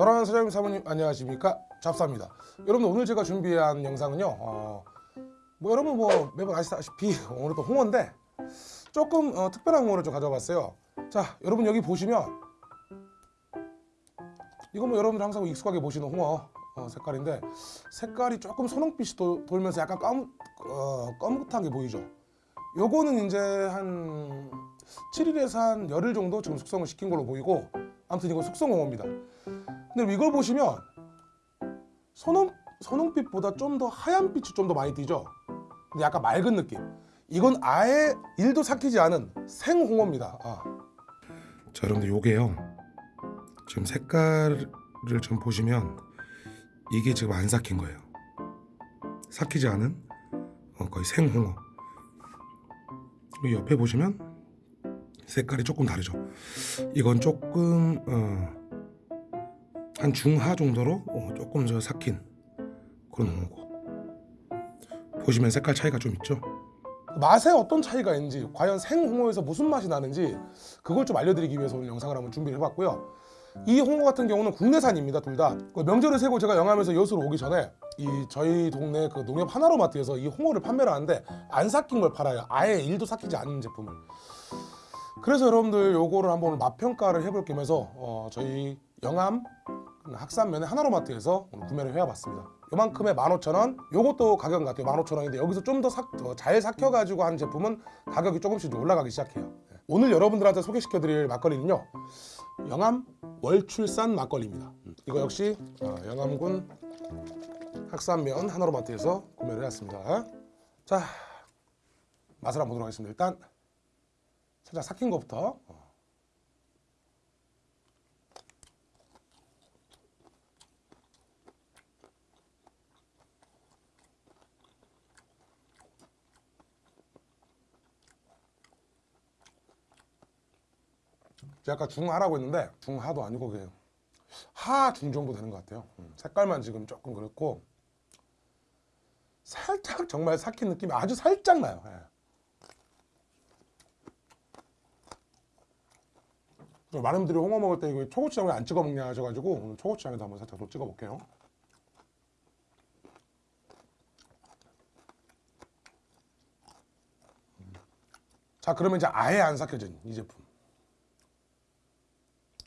사랑하는 사장님 사모님 안녕하십니까? 잡사입니다. 여러분 오늘 제가 준비한 영상은요 어, 뭐 여러분 뭐 매번 아시다시피 오늘 또 홍어인데 조금 어, 특별한 홍어를 좀 가져와 봤어요. 자 여러분 여기 보시면 이거 뭐 여러분들 항상 익숙하게 보시는 홍어 어, 색깔인데 색깔이 조금 선홍빛이 도, 돌면서 약간 검, 어, 검긋한 게 보이죠? 요거는 이제 한 7일에서 한 열흘 정도 지금 숙성을 시킨 걸로 보이고 아무튼 이건 숙성홍어입니다 근데 이걸 보시면 선홍, 선홍빛보다 좀 더 하얀 빛이 좀 더 많이 띄죠? 근데 약간 맑은 느낌. 이건 아예 일도 삭히지 않은 생홍어입니다. 아. 자 여러분들 요게요. 지금 색깔을 좀 보시면 이게 지금 안 삭힌 거예요. 삭히지 않은 어, 거의 생홍어. 옆에 보시면 색깔이 조금 다르죠. 이건 조금 어, 한 중하 정도로? 어, 조금 저 삭힌 그런 홍어고. 보시면 색깔 차이가 좀 있죠? 맛에 어떤 차이가 있는지 과연 생홍어에서 무슨 맛이 나는지 그걸 좀 알려드리기 위해서 오늘 영상을 한번 준비를 해봤고요. 이 홍어 같은 경우는 국내산입니다 둘다. 그 명절을 세고 제가 영암에서 여수로 오기 전에 이 저희 동네 그 농협 하나로마트에서 이 홍어를 판매를 하는데 안 삭힌 걸 팔아요. 아예 일도 삭히지 않는 제품을. 그래서 여러분들 요거를 한번 맛평가를 해볼 겸해서 어, 저희 영암 학산면의 하나로마트에서 오늘 구매를 해와봤습니다. 요만큼에 15,000원 요것도 가격은 같아요. 15,000원인데 여기서 좀 더 잘 삭혀가지고 한 제품은 가격이 조금씩 올라가기 시작해요. 오늘 여러분들한테 소개시켜드릴 막걸리는요 영암 월출산 막걸리입니다. 이거 역시 어, 영암군 학산면 하나로마트에서 구매를 해왔습니다. 자 맛을 한번 보도록 하겠습니다. 일단 살짝 삭힌 것부터 제가 아까 중하라고 했는데 중하도 아니고 그냥 하중 정도 되는 것 같아요 음, 색깔만 지금 조금 그렇고 살짝 정말 삭힌 느낌이 아주 살짝 나요 예. 많은 분들이 홍어 먹을 때 이거 초고추장을 안 찍어 먹냐 하셔가지고 오늘 초고추장에도 한번 살짝 더 찍어 볼게요 음. 자 그러면 이제 아예 안 삭혀진 이 제품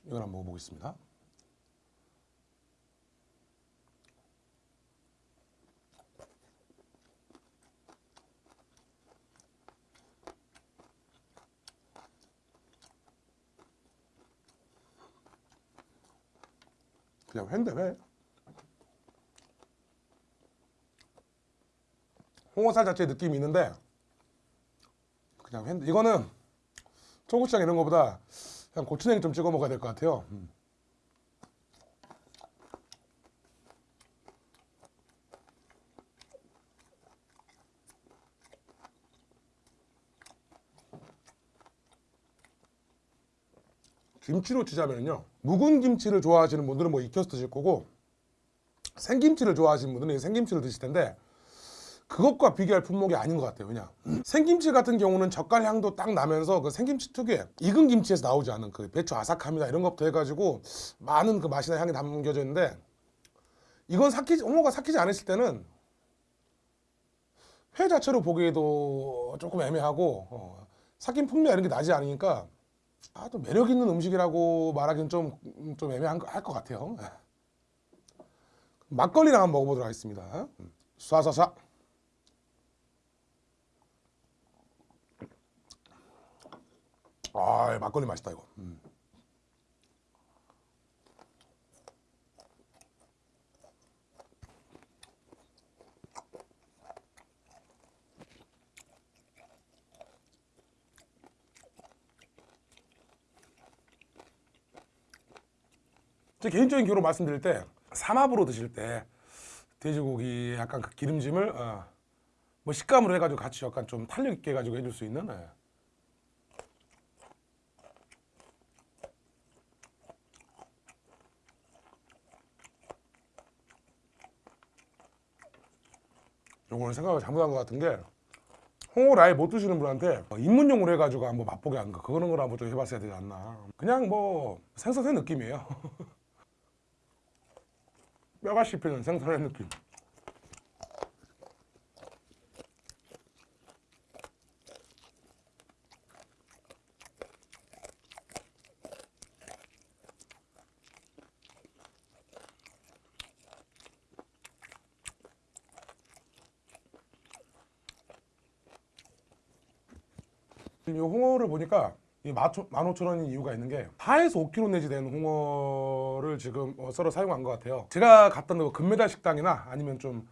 이걸 한번 먹어보겠습니다. 그냥 회인데 회. 홍어살 자체 느낌이 있는데 그냥 회인데 이거는 초고추장 이런 거보다 그냥 고추냉이 좀 찍어 먹어야 될 것 같아요 음. 김치로 치자면요 묵은 김치를 좋아하시는 분들은 뭐 익혀서 드실 거고 생김치를 좋아하시는 분들은 생김치를 드실 텐데 그것과 비교할 품목이 아닌 것 같아요. 왜냐? 생김치 같은 경우는 젓갈 향도 딱 나면서 그 생김치 특유의 익은 김치에서 나오지 않은 그 배추 아삭함이나 이런 것부터 해가지고 많은 그 맛이나 향이 담겨져 있는데 이건 삭히지 홍어가 삭히지 않았을 때는 회 자체로 보기에도 조금 애매하고 어, 삭힌 풍미가 이런 게 나지 않으니까 아, 또 매력 있는 음식이라고 말하기는 좀, 좀 애매한 것 같아요. 막걸리랑 한번 먹어보도록 하겠습니다. 쏴쏴쏴 아 막걸리 맛있다 이거 음. 제 개인적인 경우로 말씀드릴 때 삼합으로 드실 때 돼지고기 약간 그 기름짐을 어, 뭐 식감으로 해가지고 같이 약간 좀 탄력 있게 해가지고 해줄 수 있는 예. 요거는 생각을 잘못한 것 같은 게 홍어를 아예 못 드시는 분한테 입문용으로 해가지고 한번 맛보게 하는 거 그런 걸 한번 좀 해봤어야 되지 않나. 그냥 뭐 생선회 느낌이에요. 뼈가 씹히는 생선의 느낌. 이 홍어를 보니까 이 15,000원인 이유가 있는 게 4에서 5kg 내지 되는 홍어를 지금 어, 썰어 사용한 것 같아요. 제가 갔던 그 금메달 식당이나 아니면 좀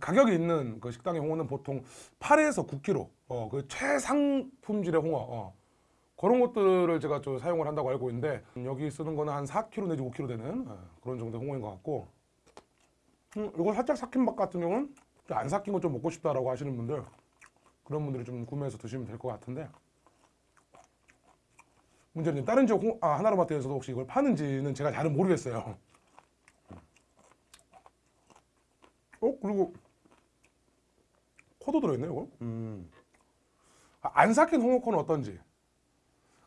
가격이 있는 그 식당의 홍어는 보통 8에서 9kg 어, 그 최상품질의 홍어 어, 그런 것들을 제가 좀 사용을 한다고 알고 있는데 여기 쓰는 거는 한 4kg 내지 5kg 되는 어, 그런 정도의 홍어인 것 같고 음, 이거 살짝 삭힌 밥 같은 경우는 안 삭힌 거 좀 먹고 싶다라고 하시는 분들 그런 분들이 좀 구매해서 드시면 될 것 같은데 문제는 다른 지역 홍, 아, 하나로마트에서도 혹시 이걸 파는지는 제가 잘은 모르겠어요. 어 그리고 코도 들어있네요 이거. 음. 아, 안 삭힌 홍어코는 어떤지.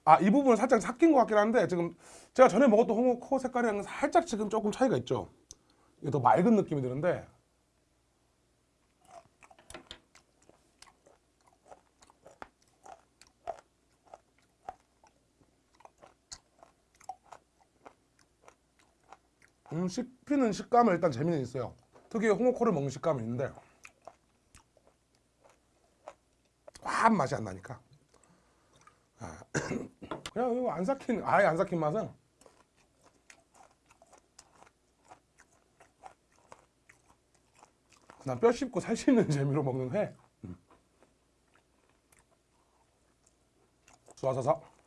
아 이 부분은 살짝 삭힌 것 같긴 한데 지금 제가 전에 먹었던 홍어코 색깔이랑 살짝 지금 조금 차이가 있죠. 이게 더 맑은 느낌이 드는데 음, 씹히는 식감은 일단 재미는 있어요. 특유의 홍어코를 먹는 식감은 있는데 화한 맛이 안 나니까. 아, 그냥 이거 안 삭힌 아예 안 삭힌 맛은 그냥 뼈 씹고 살 씹는 재미로 먹는 회. 음. 쏴서서.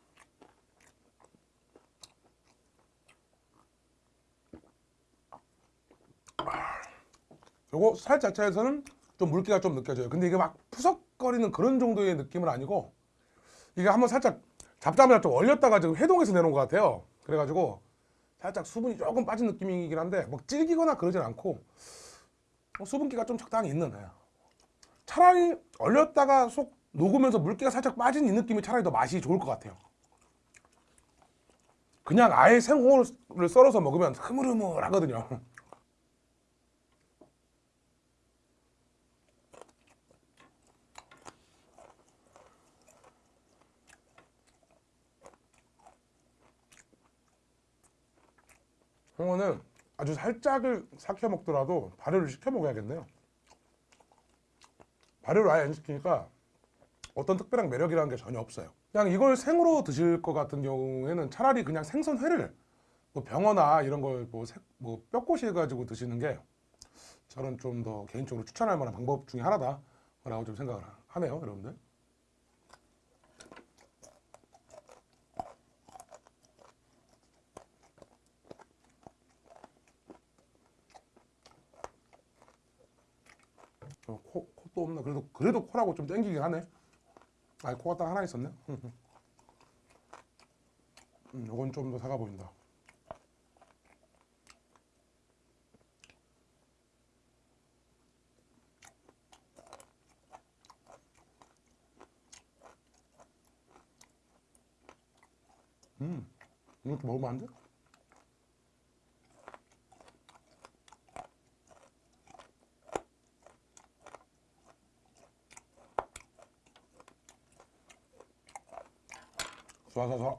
요거 살 자체에서는 좀 물기가 좀 느껴져요. 근데 이게 막 푸석거리는 그런 정도의 느낌은 아니고 이게 한번 살짝 잡자마자 좀 얼렸다가 지금 해동해서 내놓은 것 같아요. 그래가지고 살짝 수분이 조금 빠진 느낌이긴 한데 막 질기거나 그러진 않고 어, 수분기가 좀 적당히 있는 애. 차라리 얼렸다가 속 녹으면서 물기가 살짝 빠진 이 느낌이 차라리 더 맛이 좋을 것 같아요. 그냥 아예 생홍어를 썰어서 먹으면 흐물흐물하거든요. 홍어는 아주 살짝을 삭혀 먹더라도 발효를 시켜 먹어야겠네요. 발효를 아예 안 시키니까 어떤 특별한 매력이라는 게 전혀 없어요. 그냥 이걸 생으로 드실 것 같은 경우에는 차라리 그냥 생선회를 뭐 병어나 이런 걸뭐 뭐 뼈꼬시 해가지고 드시는 게 저는 좀 더 개인적으로 추천할 만한 방법 중에 하나다 라고 좀 생각을 하네요, 여러분들. 어, 코, 코도 없나? 그래도 그래도 코라고 좀 땡기긴 하네. 아, 코가 딱 하나 있었네. 음, 요건 좀 더 사가 보인다. 음, 이것도 먹으면 안 돼? 쏴쏴쏴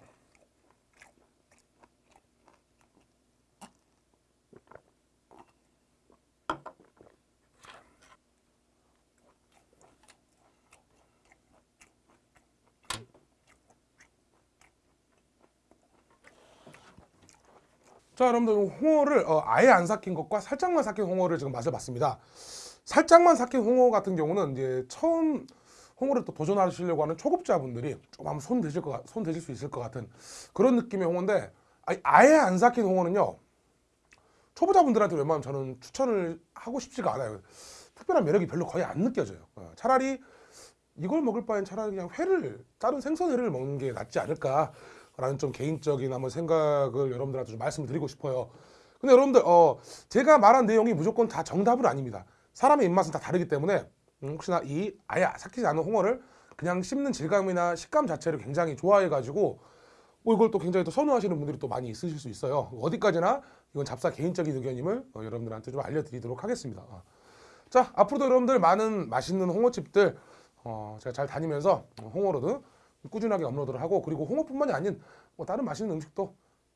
자 여러분들 홍어를 어, 아예 안 삭힌 것과 살짝만 삭힌 홍어를 지금 맛을 봤습니다. 살짝만 삭힌 홍어 같은 경우는 이제 처음 홍어를 또 도전하시려고 하는 초급자분들이 좀 한번 손 대실 것, 손 대실 수 있을 것 같은 그런 느낌의 홍어인데 아예 안 삭힌 홍어는요 초보자분들한테 웬만하면 저는 추천을 하고 싶지가 않아요. 특별한 매력이 별로 거의 안 느껴져요. 어, 차라리 이걸 먹을 바엔 차라리 그냥 회를 다른 생선회를 먹는 게 낫지 않을까 라는 좀 개인적인 한번 생각을 여러분들한테 좀 말씀을 드리고 싶어요. 근데 여러분들 어 제가 말한 내용이 무조건 다 정답은 아닙니다. 사람의 입맛은 다 다르기 때문에 음, 혹시나 이 아예 삭히지 않은 홍어를 그냥 씹는 질감이나 식감 자체를 굉장히 좋아해 가지고 뭐 이걸 또 굉장히 또 선호하시는 분들이 또 많이 있으실 수 있어요. 어디까지나 이건 잡사 개인적인 의견임을 어, 여러분들한테 좀 알려드리도록 하겠습니다. 어. 자 앞으로도 여러분들 많은 맛있는 홍어집들 어, 제가 잘 다니면서 어, 홍어로드 꾸준하게 업로드를 하고 그리고 홍어뿐만이 아닌 뭐 다른 맛있는 음식도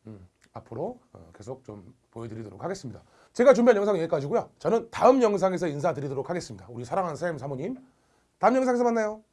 음, 앞으로 어, 계속 좀 보여드리도록 하겠습니다. 제가 준비한 영상은 여기까지고요. 저는 다음 영상에서 인사드리도록 하겠습니다. 우리 사랑하는 사장님 사모님 다음 영상에서 만나요.